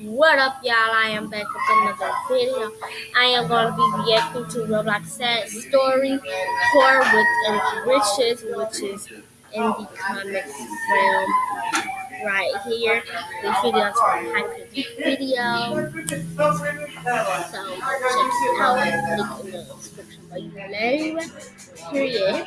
What up, y'all? I am back with another video. I am going to be reacting to Roblox Sad Story Tour with Riches, which is in the comics realm right here. This video is for a hype video. So check it out. Link in the description below. Period.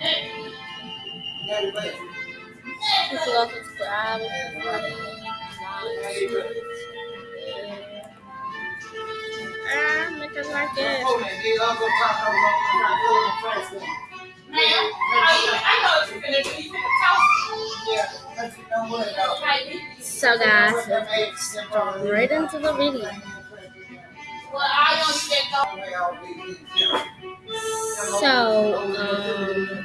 video. So, um, let's to the video. You know when they go on the key down, they burn. When they call, when they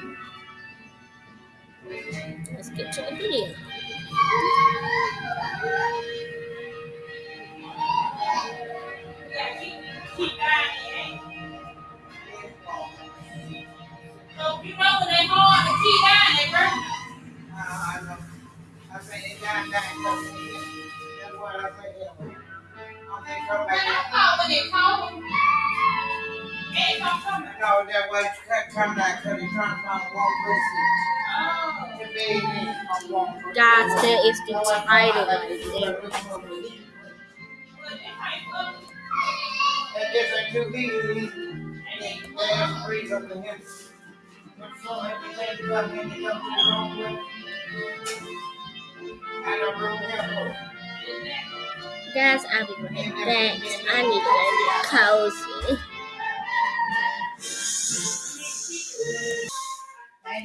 call, they don't come. No, that way you can't come back because he's trying to find one Oh. person. The baby from one. Guys, there is the title right there. Well, they might look. And different two people, he, three of them. So everything come in, they come to the wrong way. And the room have Guys, I'll be right back. I need to cozy.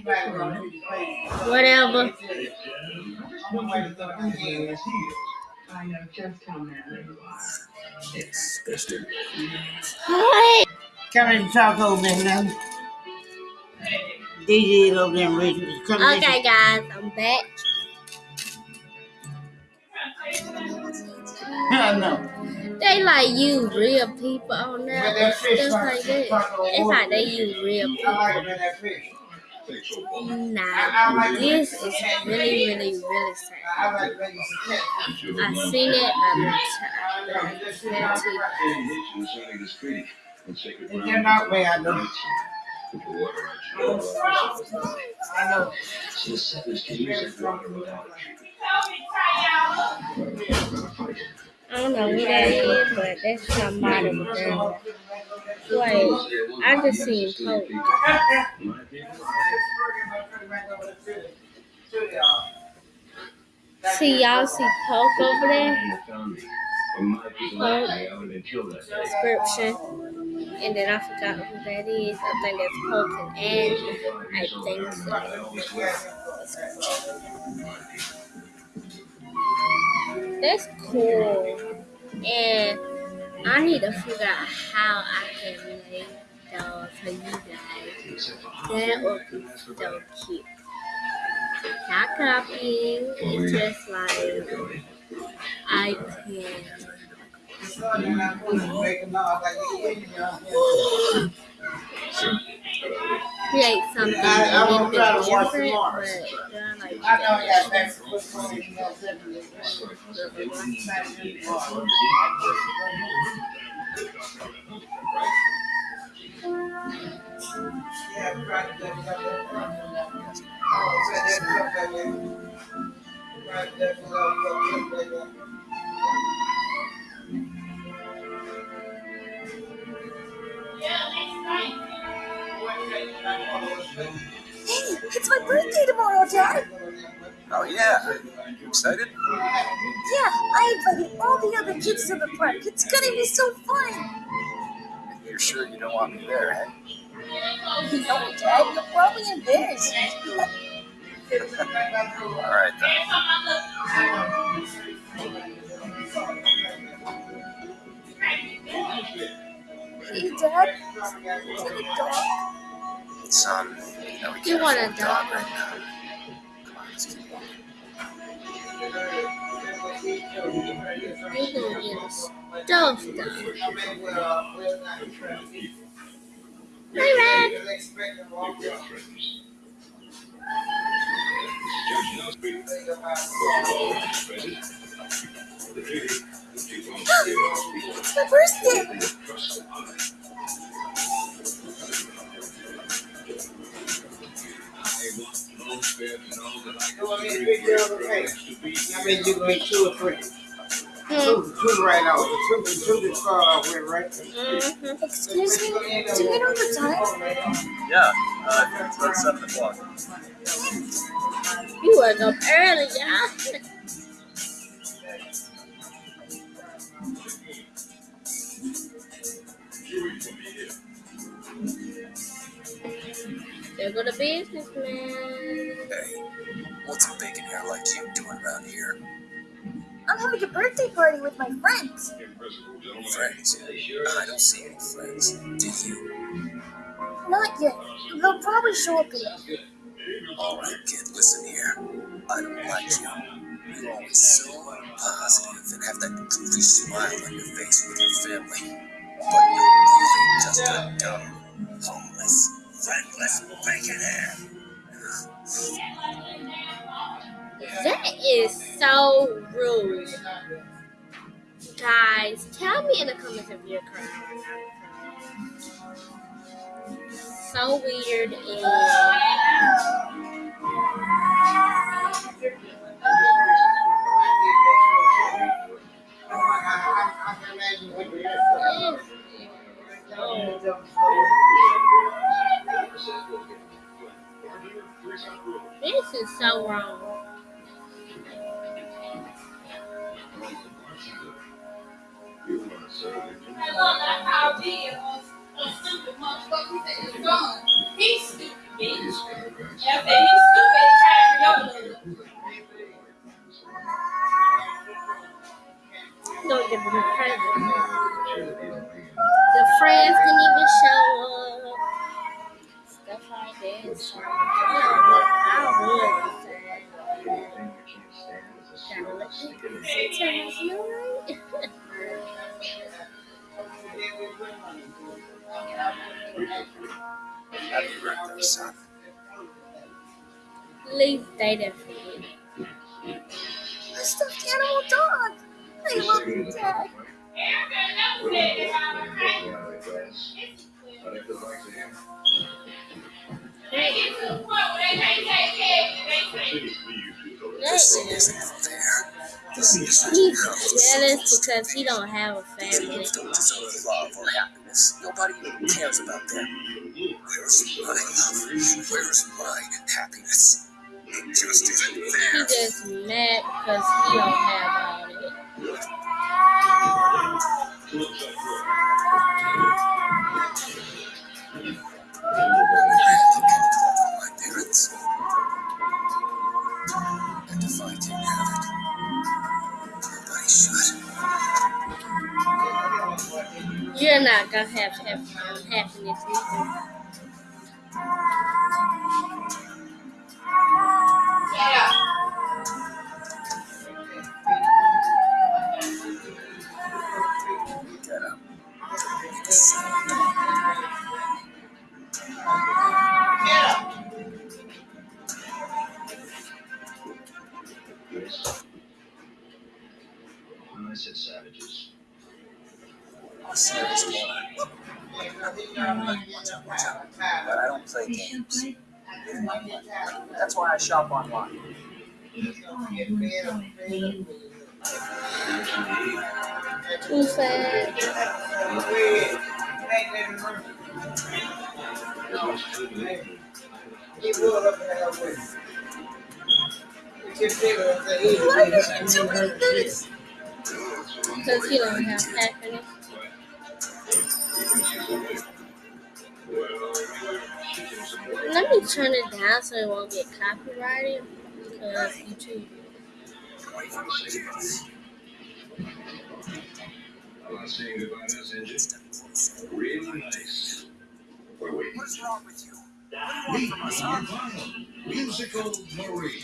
Whatever. I'm gonna wait till the end. I know just how manly you are. Hi. Come in and talk over there now. DJ over there, Rachel. Come. Okay, guys, I'm back. I know. They like use real people on that Just like that. It's like they use real people. Like it in that fish. Nah, this is really, really, really sad. I like it when you see cat. I seen it, I but know. I'm Just see tired. how Plenty. It came out way, I know. I don't know who that is, but that's somebody with them. Wait, I just seen Pope. See, y'all see Poke over there? Description. And then I forgot who that is. I think that's Poke and Angie. I think so. That's cool. And I need to figure out how I can make those for you guys. That would be so cute. Not copying, it's just like I can create something I- I a little won't try to watch different, tomorrow. but they're like I know you got that. What's going on in your seven? Yeah, right, that's got that Hey, it's my birthday tomorrow, Dad. Oh yeah, you excited? Yeah, I invited all the other kids to the park. It's gonna be so fun. You're sure you don't want me there, eh? No, Dad, you'll probably embarrass me. All right then. Hey, Dad. Is it a dog? Son, um, no, we You want a afford dog? right now. Come on, let's keep walking. You gonna get a stove Red. It's my birthday. I you can make two or three. Hmm. Two, two right out. The two, the two to start off with, right? Mm-hmm. Excuse me. Do you know the time? Yeah, uh, it's about seven o'clock. You woke up early, yeah. There go the businessman. Hey, what's a bacon hair like you doing around here? I'm having a birthday party with my friends. Friends? I don't see any friends. Do you? Not yet. They'll probably show up later. All right, kid, listen here. I don't like you. You're always so positive and have that goofy smile on your face with your family. But you're really just a dumb, homeless, friendless bacon hair. That is so rude. Guys, tell me in the comments if you're crying. So weird this is so wrong. I would say, gotta let it sometimes, you know, right? Happy birthday, son. Leave data for you. A stuffed animal dog. I love you, Dad. Hey, This hey. isn't fair. This isn't He's jealous because he don't have a family. Kids don't deserve love or happiness. Nobody cares about them. Where's my love? Where's my happiness? It just isn't He just mad because he don't have all have happiness. But I don't play games. That's why I shop online. Too sad. Why are you doing this? Because he don't have happiness. Let me turn it down so it won't get copyrighted. Because YouTube. From. Really nice. What's wrong with you? Meet our final musical Marie.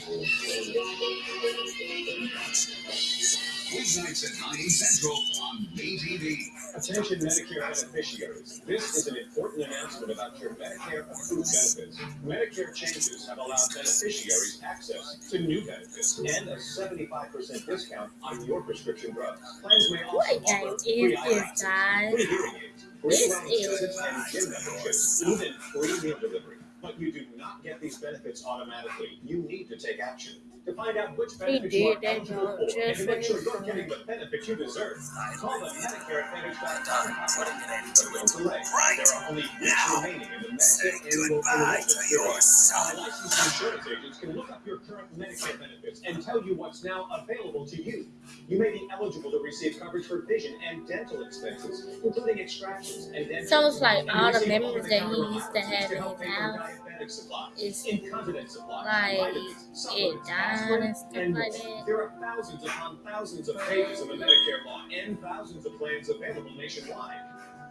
Weeknights at 9 Central on BTV. Attention Medicare beneficiaries. This is an important announcement about your Medicare approved benefits. Medicare changes have allowed beneficiaries access to new benefits and a 75% discount on your prescription drugs. Plans may also What offer is free eyeglasses, free hearing aids, free This is- and gym memberships, even free meal delivery. But you do not get these benefits automatically. You need to take action. To find out which benefits you are did that eligible job for and just to make sure you're getting the benefits you deserve, call the Medicare Advantage And I'm putting an end to but it. don't delay. Right There are only weeks now. remaining in the Say Medicare annual goodbye to your son. Licensed insurance agents can look up your current Medicare benefits and tell you what's now available to you. You may be eligible to receive coverage for vision and dental expenses, including extractions and dentures. So it's like all the receive memories that he used to have in his house diabetic is incontinence supplies, like vitamins, it supplements, aspirin, and stuff and like that. There are thousands upon thousands of pages of the Medicare law and thousands of plans available nationwide.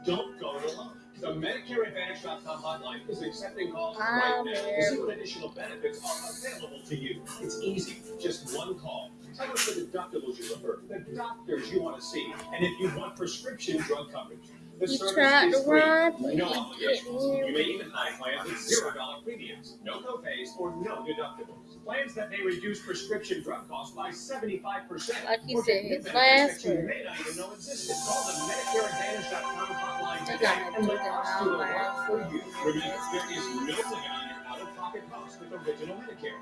Don't go it alone. The MedicareAdvantage.com hotline is accepting calls right now to see what additional benefits are available to you. It's easy, just one call. Tell us the deductibles you prefer, the doctors you want to see, and if you want prescription drug coverage. Service tried to free, run, but no he obligations. You may even find plans with zero dollar premiums, no copays, or no deductibles. Plans that may reduce prescription drug costs by seventy-five percent. Like he said, his last You word. may not even know existed. Call the MedicareAdvantage.com hotline today and let us do the work for you. Remember, there is no limit on your out-of-pocket costs with original Medicare.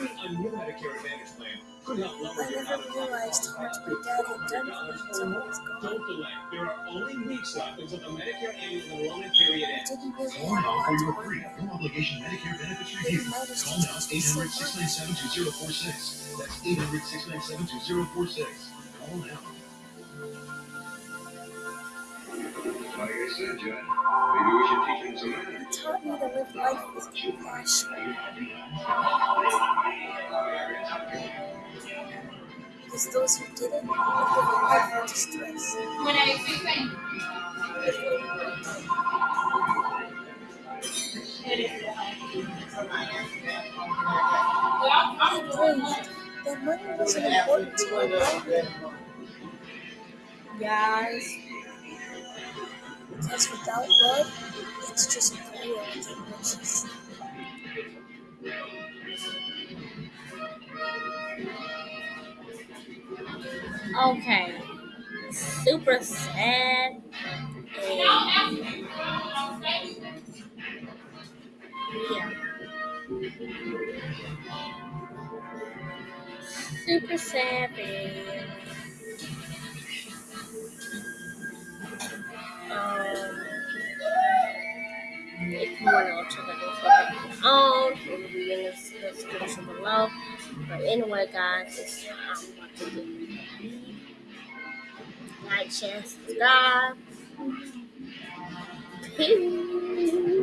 Finding a new Medicare Advantage plan could help lower your out-of-pocket much by my dad had done $200 for or me more. Don't delay. There are only weeks left until the Medicare annual enrollment period ends. Call now for your free, no obligation Medicare benefits review. Call now changed so 800 much. 697 2046. That's 800 697 2046. Call now. Like I said, John, maybe we should teach him some He manners. taught me to live life with compassion. Because those who didn't would live a life of distress. When I was 16. Well, I'm, I I'm doing breathed. That money wasn't important to my brother. Guys. Because without love, it's just poor and riches. Okay. Super sad. Yeah. Super sad. Want to check out this video on, it will be in the description below. But anyway, guys, it's, I'm about to get like, share, subscribe. Peace.